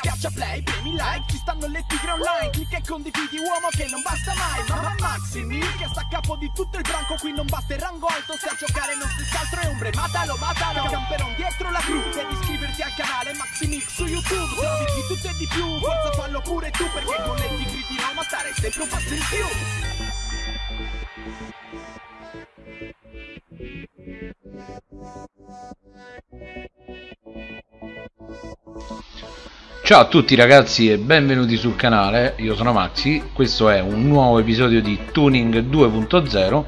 Schiaccia play, premi like, ci stanno le tigre online Clicca e condividi uomo che non basta mai Mamma Maximi, che sta a capo di tutto il branco Qui non basta il rango alto, se a giocare non si altro è ombre Matalo, matalo, camperon dietro la gru Devi iscriverti al canale Maximix su YouTube Trovi di tutto e di più, forza fallo pure tu Perché con le tigri di Roma stare sempre un passo in più Ciao a tutti ragazzi e benvenuti sul canale, io sono Maxi, questo è un nuovo episodio di Tuning 2.0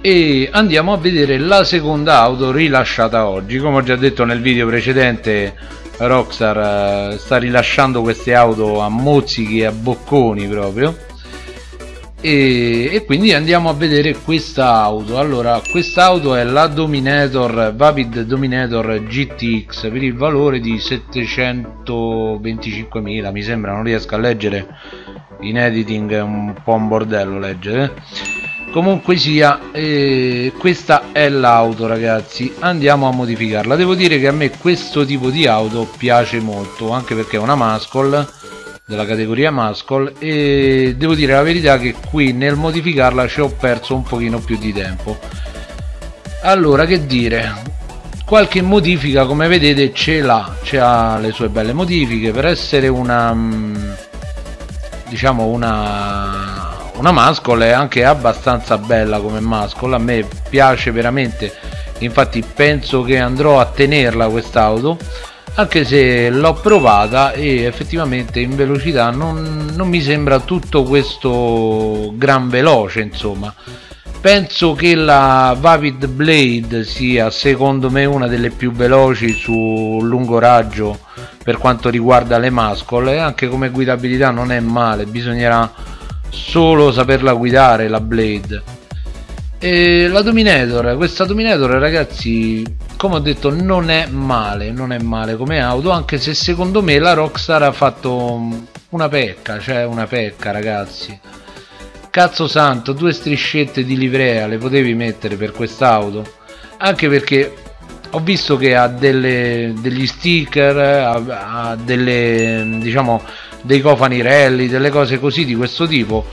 e andiamo a vedere la seconda auto rilasciata oggi, come ho già detto nel video precedente Rockstar eh, sta rilasciando queste auto a mozzichi e a bocconi proprio e, e, quindi andiamo a vedere questa auto. Allora questa auto è la Dominator Vapid Dominator GTX per il valore di 725.000 mi sembra non riesco a leggere in editing è un po' un bordello leggere. Comunque sia eh, questa è l'auto ragazzi. Andiamo a modificarla. Devo dire che a me questo tipo di auto piace molto anche perché è una Muscle della categoria Muscle e devo dire la verità che qui nel modificarla ci ho perso un pochino più di tempo. Allora che dire? Qualche modifica come vedete ce l'ha ha le sue belle modifiche. Per essere una mm, diciamo una una Muscle è anche abbastanza bella come Muscle a me piace veramente infatti penso che andrò a tenerla quest'auto anche se l'ho provata e effettivamente in velocità non, non, mi sembra tutto questo gran veloce insomma. Penso che la Vapid Blade sia secondo me una delle più veloci su lungo raggio per quanto riguarda le mascole. Anche come guidabilità non è male bisognerà solo saperla guidare la Blade e la Dominator questa Dominator ragazzi come ho detto non è male non è male come auto anche se secondo me la Rockstar ha fatto una pecca cioè una pecca ragazzi. Cazzo santo due striscette di livrea le potevi mettere per quest'auto. Anche perché ho visto che ha delle, degli sticker ha, ha delle diciamo dei cofani rally delle cose così di questo tipo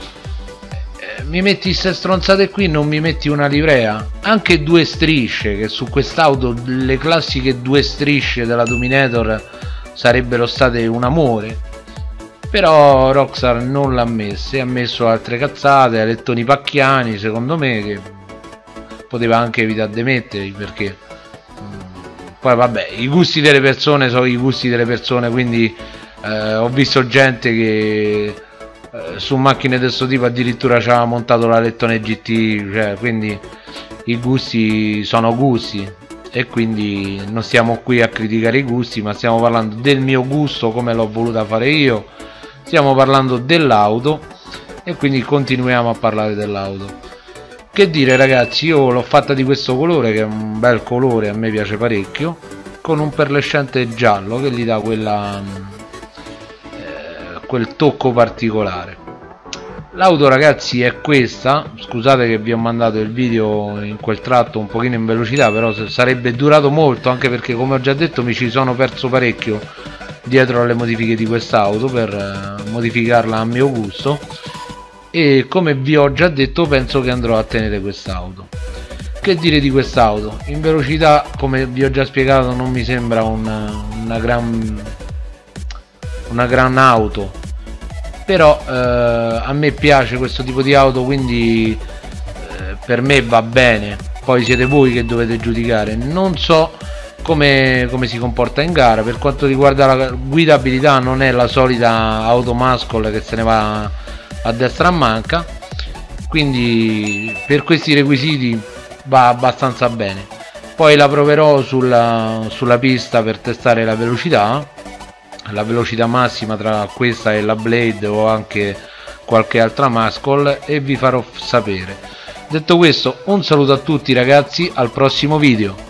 mi metti queste stronzate qui non mi metti una livrea. Anche due strisce che su quest'auto le classiche due strisce della Dominator sarebbero state un amore. Però Rockstar non l'ha messa ha messo altre cazzate alettoni pacchiani secondo me che poteva anche evitare di metterli perché mm, poi vabbè i gusti delle persone sono i gusti delle persone quindi eh, ho visto gente che su macchine di questo tipo addirittura ci aveva montato la lettone GT cioè, quindi i gusti sono gusti e quindi non stiamo qui a criticare i gusti ma stiamo parlando del mio gusto come l'ho voluta fare io. Stiamo parlando dell'auto e quindi continuiamo a parlare dell'auto. Che dire ragazzi io l'ho fatta di questo colore che è un bel colore a me piace parecchio con un perlescente giallo che gli dà quella quel tocco particolare. L'auto ragazzi è questa. Scusate che vi ho mandato il video in quel tratto un pochino in velocità però sarebbe durato molto anche perché come ho già detto mi ci sono perso parecchio dietro alle modifiche di quest'auto per eh, modificarla a mio gusto. E come vi ho già detto penso che andrò a tenere quest'auto. Che dire di quest'auto? In velocità come vi ho già spiegato non mi sembra una, una gran una gran auto però eh, a me piace questo tipo di auto quindi eh, per me va bene. Poi siete voi che dovete giudicare. Non so come, come, si comporta in gara. Per quanto riguarda la guidabilità non è la solita auto muscle che se ne va a destra a manca. Quindi per questi requisiti va abbastanza bene. Poi la proverò sulla, sulla pista per testare la velocità la velocità massima tra questa e la Blade o anche qualche altra Muscle e vi farò sapere. Detto questo un saluto a tutti ragazzi, al prossimo video!